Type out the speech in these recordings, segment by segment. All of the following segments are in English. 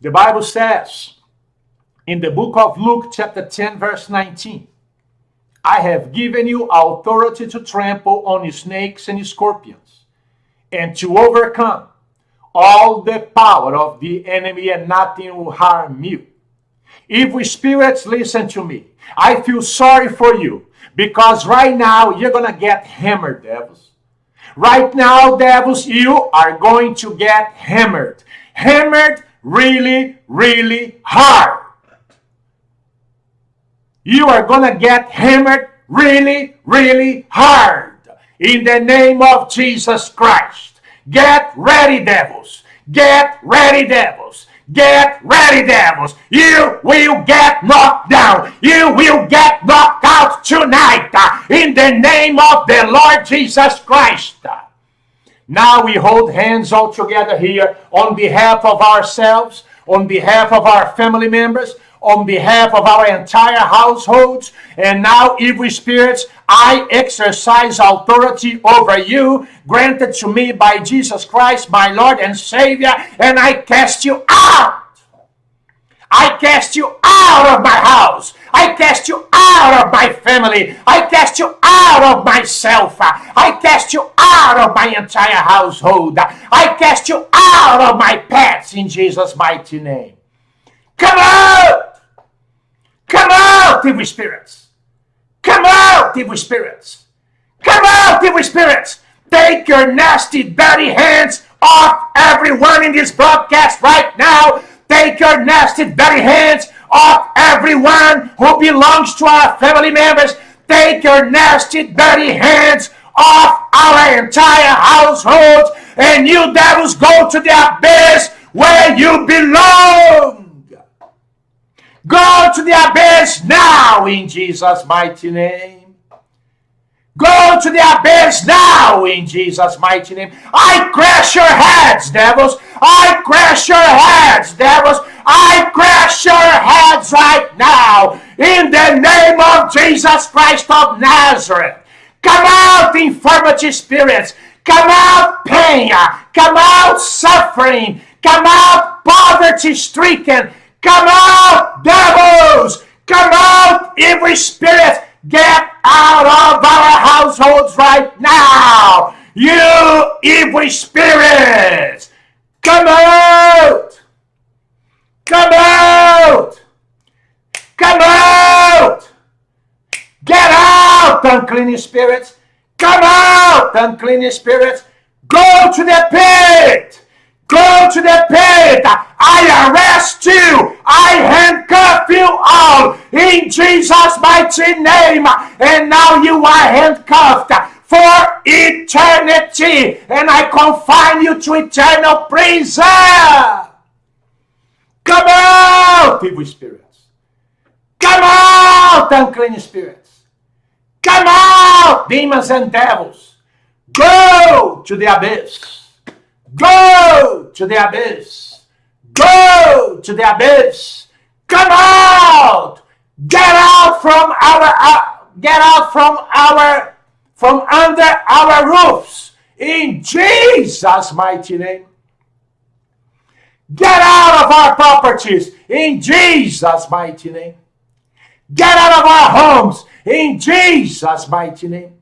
The Bible says in the book of Luke, chapter 10, verse 19, I have given you authority to trample on snakes and scorpions and to overcome all the power of the enemy, and nothing will harm you. Evil spirits, listen to me. I feel sorry for you because right now you're going to get hammered, devils. Right now, devils, you are going to get hammered. Hammered really, really hard. You are going to get hammered really, really hard. In the name of Jesus Christ. Get ready, devils. Get ready, devils. Get ready, devils. You will get knocked down. You will get knocked out tonight uh, in the name of the Lord Jesus Christ. Now we hold hands all together here on behalf of ourselves, on behalf of our family members, on behalf of our entire households. And now, evil spirits, I exercise authority over you, granted to me by Jesus Christ, my Lord and Savior, and I cast you out. I cast you out of my house. I cast you out of my family. I cast you out of myself. I cast you out of my entire household. I cast you out of my pets in Jesus' mighty name. Come out! Come out, evil spirits! Come out, evil spirits! Come out, evil spirits! Take your nasty, dirty hands off everyone in this broadcast right now. Take your nasty, dirty hands off everyone who belongs to our family members. Take your nasty, dirty hands off our entire household. And you devils go to the abyss where you belong. Go to the abyss now in Jesus' mighty name. To the abyss now in Jesus' mighty name. I crash your heads, devils. I crash your heads, devils. I crash your heads right now in the name of Jesus Christ of Nazareth. Come out, infirmity spirits. Come out, pain. Come out, suffering. Come out, poverty stricken. Come out, devils! Come out, every spirit! Get out of our households right now! You evil spirits! Come out! Come out! Come out! Get out, unclean spirits! Come out, unclean spirits! Go to the pit! Go to the pit! I arrest you. I handcuff you all in Jesus' mighty name. And now you are handcuffed for eternity. And I confine you to eternal prison. Come out, evil spirits. Come out, unclean spirits. Come out, demons and devils. Go to the abyss. Go to the abyss. Go to the abyss. Come out. Get out from our uh, get out from our from under our roofs in Jesus mighty name. Get out of our properties in Jesus mighty name. Get out of our homes in Jesus mighty name.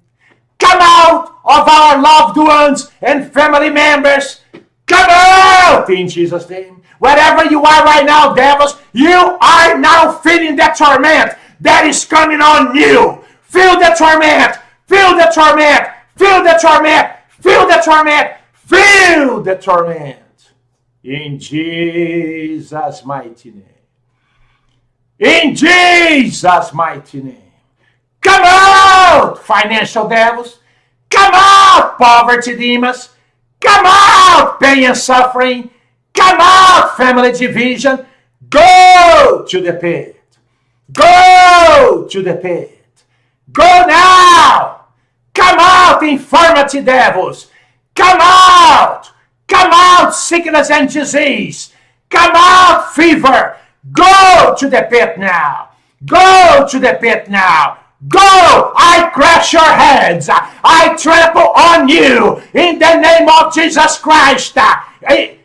Come out of our loved ones and family members. Come out in Jesus name. Wherever you are right now, devils, you are now feeling that torment that is coming on you. Feel the torment. Feel the torment. Feel the torment. Feel the torment. Feel the torment. In Jesus' mighty name. In Jesus' mighty name. Come out, financial devils. Come out, poverty demons. Come out, pain and suffering. Come out, family division. Go to the pit. Go to the pit. Go now. Come out, infirmity devils. Come out. Come out, sickness and disease. Come out, fever. Go to the pit now. Go to the pit now. Go! I crush your heads. I trample on you in the name of Jesus Christ.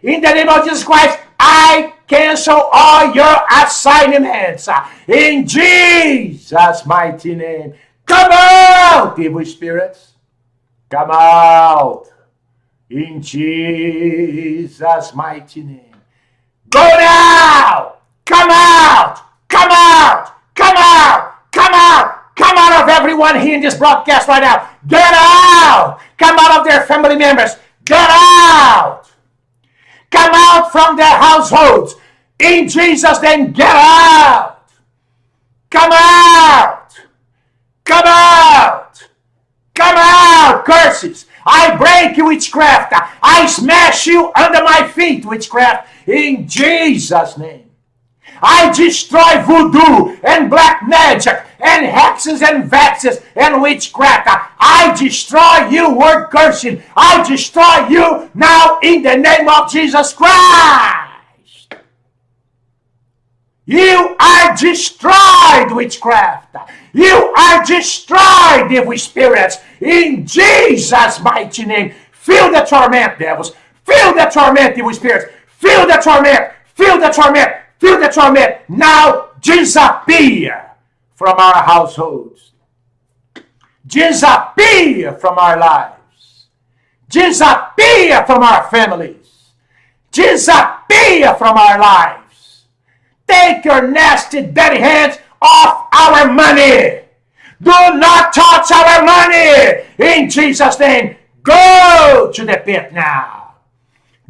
In the name of Jesus Christ, I cancel all your assignments in Jesus' mighty name. Come out, evil spirits. Come out in Jesus' mighty name. Go now. Come out. Come out. Come out. Come out. Everyone here in this broadcast right now. Get out. Come out of their family members. Get out. Come out from their households. In Jesus' name, get out. Come out. Come out. Come out, curses. I break you, witchcraft. I smash you under my feet, witchcraft, in Jesus' name. I destroy voodoo and black magic and hexes and vexes and witchcraft. I destroy you, word cursing. I destroy you now in the name of Jesus Christ. You are destroyed, witchcraft. You are destroyed, evil spirits, in Jesus' mighty name. Feel the torment, devils. Feel the torment, evil spirits. Feel the torment. Feel the torment. Feel the torment. Now disappear from our households. Disappear from our lives. Disappear from our families. Disappear from our lives. Take your nasty, dirty hands off our money. Do not touch our money. In Jesus' name, go to the pit now.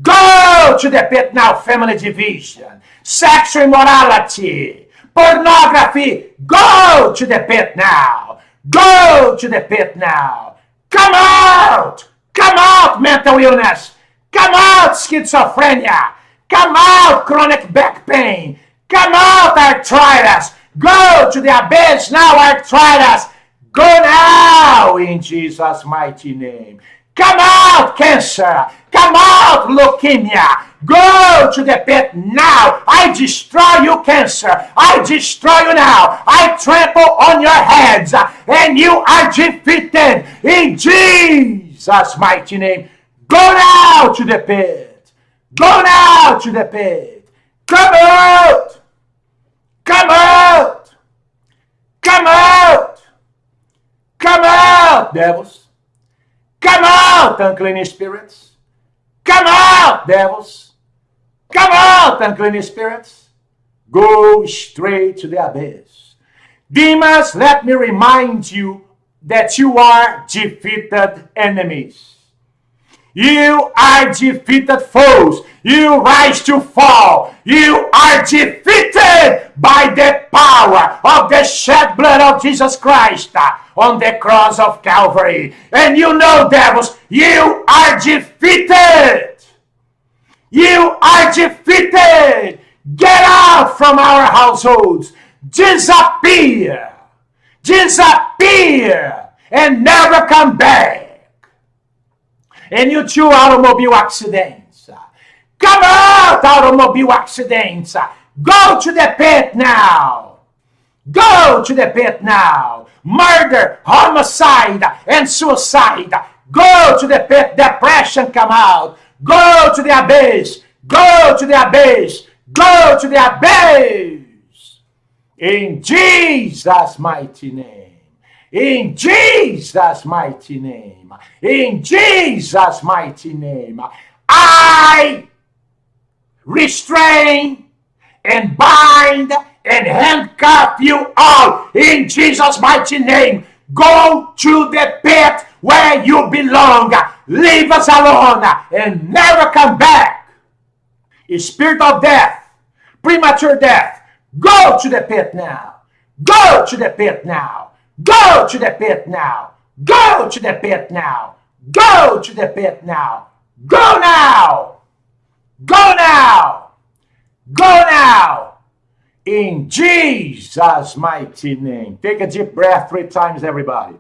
Go to the pit now, family division, sexual immorality, pornography. Go to the pit now. Go to the pit now. Come out. Come out, mental illness. Come out, schizophrenia. Come out, chronic back pain. Come out, arthritis. Go to the abyss now, arthritis. Go now in Jesus' mighty name. Come out, cancer. Come out, leukemia. Go to the pit now. I destroy you, cancer. I destroy you now. I trample on your heads, and you are defeated in Jesus' mighty name. Go now to the pit. Go now to the pit. Come out. Come out! Come out! Come out, devils! Come out, unclean spirits! Come out, devils! Come out, unclean spirits! Go straight to the abyss. Demons, let me remind you that you are defeated enemies. You are defeated foes. You rise to fall. You are defeated by the power of the shed blood of Jesus Christ on the cross of Calvary. And you know, devils, you are defeated. You are defeated. Get out from our households. Disappear. Disappear. And never come back and you two automobile accidents. Come out, automobile accidents. Go to the pit now. Go to the pit now. Murder, homicide, and suicide. Go to the pit. Depression come out. Go to the abyss. Go to the abyss. Go to the abyss. In Jesus' mighty name. In Jesus' mighty name. In Jesus' mighty name. I restrain and bind and handcuff you all in Jesus' mighty name. Go to the pit where you belong. Leave us alone and never come back. A spirit of death, premature death, go to the pit now. Go to the pit now. Go to the pit now. Go to the pit now. Go to the pit now. Go now. Go now. Go now. In Jesus' mighty name. Take a deep breath three times, everybody.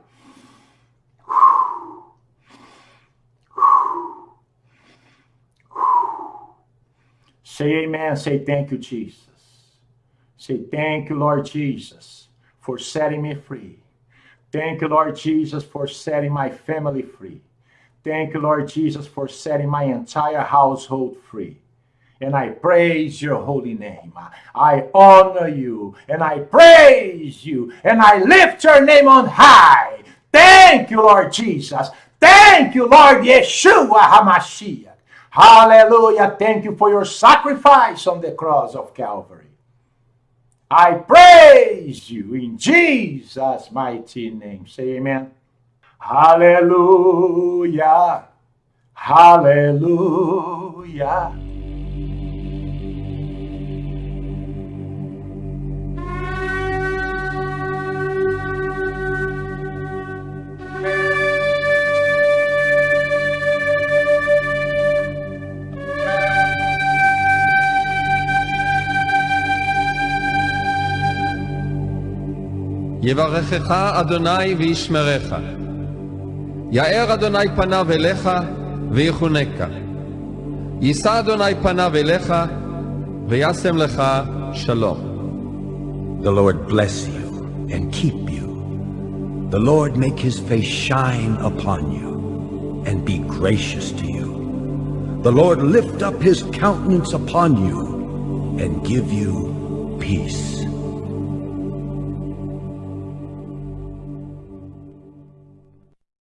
Say amen. Say thank you, Jesus. Say thank you, Lord Jesus, for setting me free. Thank you, Lord Jesus, for setting my family free. Thank you, Lord Jesus, for setting my entire household free. and I praise your holy name. I honor you and I praise you and I lift your name on high. Thank you, Lord Jesus. Thank you, Lord Yeshua HaMashiach. Hallelujah. Thank you for your sacrifice on the cross of Calvary. I praise you in Jesus' mighty name. Say amen. Hallelujah. Hallelujah. יברכך אדוני וישמרך. יאר אדוני פניו אליך ויחונקה. יישא אדוני פניו אליך וישם לך שלום. The Lord bless you and keep you. The Lord make his face shine upon you and be gracious to you. The Lord lift up his countenance upon you and give you peace.